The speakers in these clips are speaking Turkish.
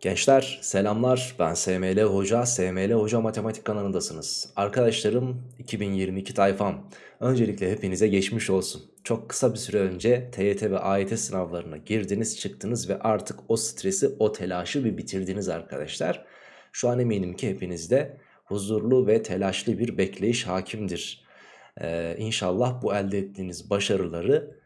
Gençler selamlar ben SML Hoca, SML Hoca Matematik kanalındasınız. Arkadaşlarım 2022 tayfam. Öncelikle hepinize geçmiş olsun. Çok kısa bir süre önce TYT ve AYT sınavlarına girdiniz çıktınız ve artık o stresi o telaşı bir bitirdiniz arkadaşlar. Şu an eminim ki hepinizde huzurlu ve telaşlı bir bekleyiş hakimdir. Ee, inşallah bu elde ettiğiniz başarıları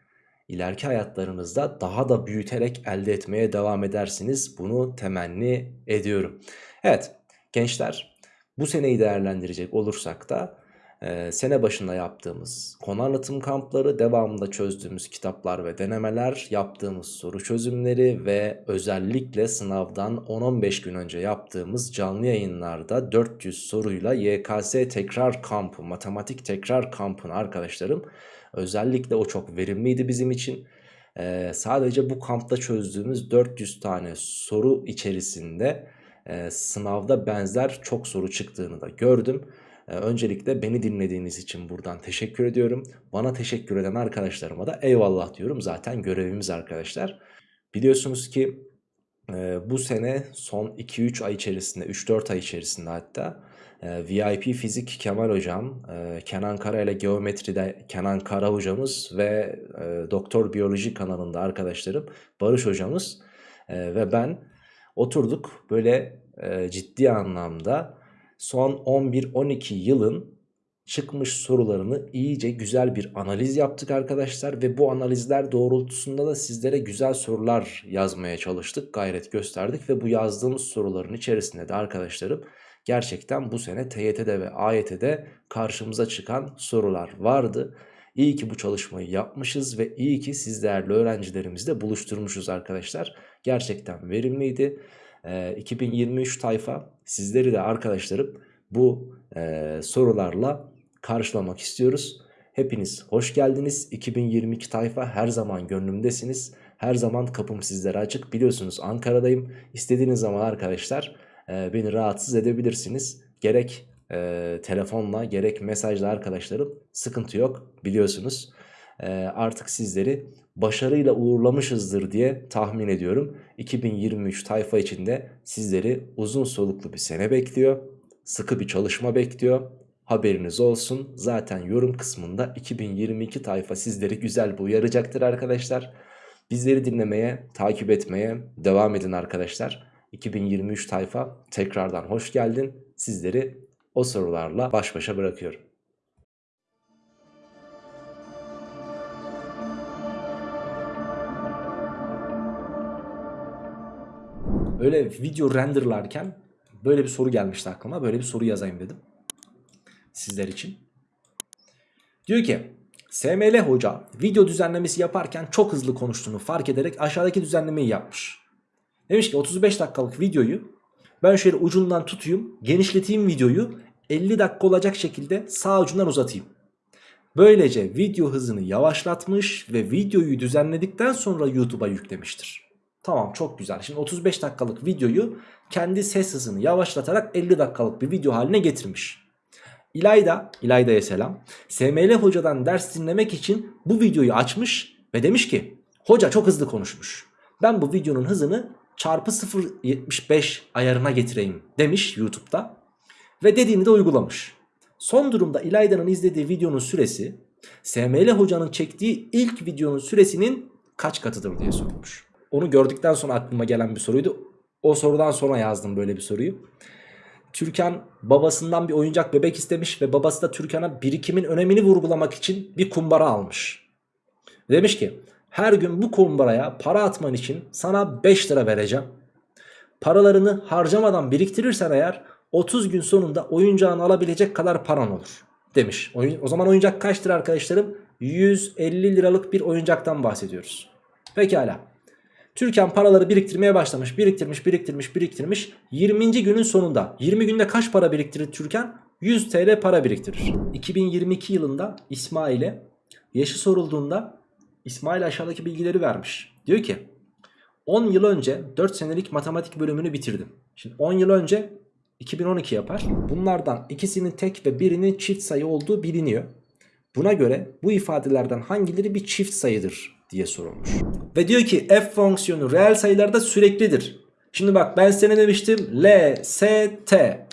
ileriki hayatlarınızda daha da büyüterek elde etmeye devam edersiniz. Bunu temenni ediyorum. Evet gençler bu seneyi değerlendirecek olursak da e, sene başında yaptığımız konu anlatım kampları, devamında çözdüğümüz kitaplar ve denemeler, yaptığımız soru çözümleri ve özellikle sınavdan 10-15 gün önce yaptığımız canlı yayınlarda 400 soruyla YKS tekrar kampı, matematik tekrar kampını arkadaşlarım Özellikle o çok verimliydi bizim için. Ee, sadece bu kampta çözdüğümüz 400 tane soru içerisinde e, sınavda benzer çok soru çıktığını da gördüm. Ee, öncelikle beni dinlediğiniz için buradan teşekkür ediyorum. Bana teşekkür eden arkadaşlarıma da eyvallah diyorum. Zaten görevimiz arkadaşlar. Biliyorsunuz ki e, bu sene son 2-3 ay içerisinde 3-4 ay içerisinde hatta e, VIP Fizik Kemal Hocam, e, Kenan Kara ile Geometri'de Kenan Kara hocamız ve e, Doktor Biyoloji kanalında arkadaşlarım Barış hocamız e, ve ben oturduk böyle ciddi anlamda son 11-12 yılın çıkmış sorularını iyice güzel bir analiz yaptık arkadaşlar ve bu analizler doğrultusunda da sizlere güzel sorular yazmaya çalıştık, gayret gösterdik ve bu yazdığımız soruların içerisinde de arkadaşlarım gerçekten bu sene TYT'de ve AYT'de karşımıza çıkan sorular vardı. İyi ki bu çalışmayı yapmışız ve iyi ki siz değerli öğrencilerimizle buluşturmuşuz arkadaşlar. Gerçekten verimliydi. Ee, 2023 tayfa sizleri de arkadaşlarım bu e, sorularla karşılamak istiyoruz. Hepiniz hoş geldiniz. 2022 tayfa her zaman gönlümdesiniz. Her zaman kapım sizlere açık. Biliyorsunuz Ankara'dayım. İstediğiniz zaman arkadaşlar e, beni rahatsız edebilirsiniz. Gerek e, telefonla gerek mesajla arkadaşlarım sıkıntı yok biliyorsunuz. E, artık sizleri başarıyla uğurlamışızdır diye tahmin ediyorum. 2023 tayfa içinde sizleri uzun soluklu bir sene bekliyor. Sıkı bir çalışma bekliyor. Haberiniz olsun. Zaten yorum kısmında 2022 tayfa sizleri güzel bir uyaracaktır arkadaşlar. Bizleri dinlemeye, takip etmeye devam edin arkadaşlar. 2023 tayfa tekrardan hoş geldin. Sizleri o sorularla baş başa bırakıyorum. Öyle video renderlarken böyle bir soru gelmişti aklıma. Böyle bir soru yazayım dedim. Sizler için. Diyor ki SML hoca video düzenlemesi yaparken çok hızlı konuştuğunu fark ederek aşağıdaki düzenlemeyi yapmış. Demiş ki 35 dakikalık videoyu ben şöyle ucundan tutayım genişleteyim videoyu 50 dakika olacak şekilde sağ ucundan uzatayım. Böylece video hızını yavaşlatmış ve videoyu düzenledikten sonra YouTube'a yüklemiştir. Tamam çok güzel. Şimdi 35 dakikalık videoyu kendi ses hızını yavaşlatarak 50 dakikalık bir video haline getirmiş. İlayda, İlayda'ya selam. SML hocadan ders dinlemek için bu videoyu açmış ve demiş ki hoca çok hızlı konuşmuş. Ben bu videonun hızını çarpı 0.75 ayarına getireyim demiş YouTube'da. Ve dediğini de uygulamış. Son durumda İlayda'nın izlediği videonun süresi SML hocanın çektiği ilk videonun süresinin kaç katıdır diye sormuş. Onu gördükten sonra aklıma gelen bir soruydu. O sorudan sonra yazdım böyle bir soruyu. Türkan babasından bir oyuncak bebek istemiş ve babası da Türkan'a birikimin önemini vurgulamak için bir kumbara almış. Demiş ki her gün bu kumbaraya para atman için sana 5 lira vereceğim. Paralarını harcamadan biriktirirsen eğer 30 gün sonunda oyuncağını alabilecek kadar paran olur demiş. O zaman oyuncak kaçtır arkadaşlarım? 150 liralık bir oyuncaktan bahsediyoruz. Pekala. Türkan paraları biriktirmeye başlamış. Biriktirmiş, biriktirmiş, biriktirmiş. 20. günün sonunda 20 günde kaç para biriktirir Türkan? 100 TL para biriktirir. 2022 yılında İsmail'e yaşı sorulduğunda İsmail aşağıdaki bilgileri vermiş. Diyor ki 10 yıl önce 4 senelik matematik bölümünü bitirdim. Şimdi 10 yıl önce 2012 yapar. Bunlardan ikisinin tek ve birinin çift sayı olduğu biliniyor. Buna göre bu ifadelerden hangileri bir çift sayıdır diye sorulmuş. Ve diyor ki f fonksiyonu reel sayılarda süreklidir. Şimdi bak ben sana ne demiştim? L, S, T.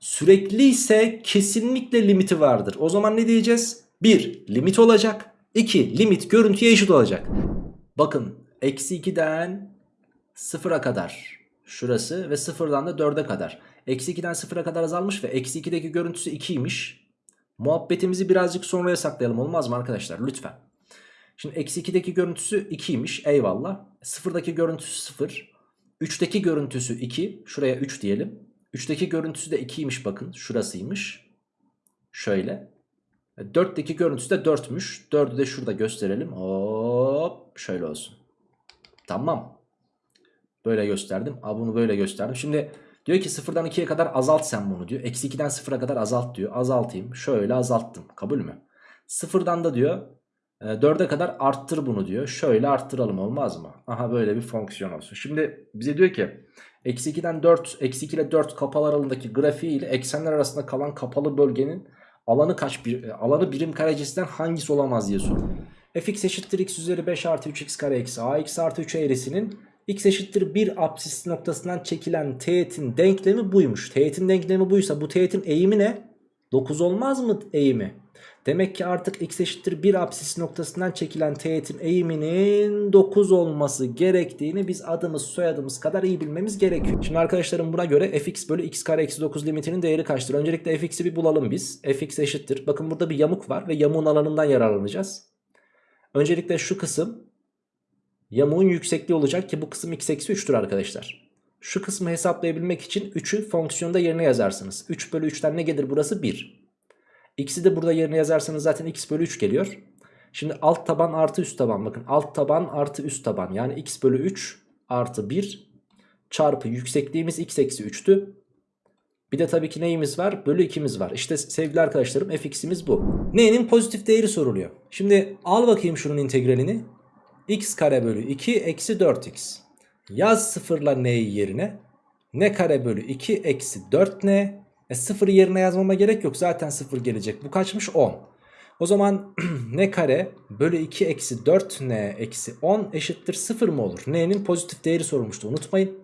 Sürekli ise kesinlikle limiti vardır. O zaman ne diyeceğiz? 1. Limit olacak. 2. Limit görüntüye eşit olacak. Bakın eksi 2'den 0'a kadar şurası ve 0'dan da 4'e kadar. Eksi 2'den 0'a kadar azalmış ve eksi 2'deki görüntüsü 2'ymiş. Muhabbetimizi birazcık sonraya saklayalım olmaz mı arkadaşlar lütfen. Şimdi eksi 2'deki görüntüsü 2'ymiş eyvallah. 0'daki görüntüsü 0. 3'teki görüntüsü 2. Şuraya 3 diyelim. 3'teki görüntüsü de 2'ymiş bakın şurasıymış. Şöyle. 4'teki görüntüsü de 4'müş. 4'ü de şurada gösterelim. Hop şöyle olsun. Tamam. Böyle gösterdim. Aa, bunu böyle gösterdim. Şimdi diyor ki 0'dan 2'ye kadar azalt sen bunu diyor. Eksi 2'den 0'a kadar azalt diyor. Azaltayım. Şöyle azalttım. Kabul mü? 0'dan da diyor 4'e kadar arttır bunu diyor. Şöyle arttıralım olmaz mı? Aha böyle bir fonksiyon olsun. Şimdi bize diyor ki eksi 2'den 4, eksi 2 ile 4 kapalı aralığındaki grafiği ile eksenler arasında kalan kapalı bölgenin alanı kaç bir alanı birim karecisinden hangisi olamaz diye soruyor. fx eşittir x üzeri 5 artı 3x kare eksi ax artı 3 eğrisinin x eşittir 1 apsis noktasından çekilen teğetin denklemi buymuş. Teğetin denklemi buysa bu teğetin eğimi ne? 9 olmaz mı eğimi? Demek ki artık x eşittir 1 apsis noktasından çekilen teğetin eğiminin 9 olması gerektiğini biz adımız soyadımız kadar iyi bilmemiz gerekiyor. Şimdi arkadaşlarım buna göre fx bölü x kare eksi 9 limitinin değeri kaçtır? Öncelikle fx'i bir bulalım biz. fx eşittir. Bakın burada bir yamuk var ve yamuğun alanından yararlanacağız. Öncelikle şu kısım yamuğun yüksekliği olacak ki bu kısım x eksi 3'tür arkadaşlar. Şu kısmı hesaplayabilmek için 3'ü fonksiyonda yerine yazarsınız. 3 bölü 3'ten ne gelir burası? 1. X'i de burada yerine yazarsanız zaten x bölü 3 geliyor. Şimdi alt taban artı üst taban bakın alt taban artı üst taban yani x bölü 3 artı 1 çarpı yüksekliğimiz x eksi 3'tü. Bir de tabii ki neyimiz var? Bölü 2'miz var. İşte sevgili arkadaşlarım fx'imiz bu. N'nin pozitif değeri soruluyor. Şimdi al bakayım şunun integralini. x kare bölü 2 eksi 4x. Yaz sıfırla n'yi yerine. n kare bölü 2 eksi 4n e sıfırı yerine yazmama gerek yok. Zaten sıfır gelecek. Bu kaçmış? 10. O zaman n kare bölü 2 eksi 4n eksi 10 eşittir 0 mı olur? N'nin pozitif değeri sorulmuştu unutmayın.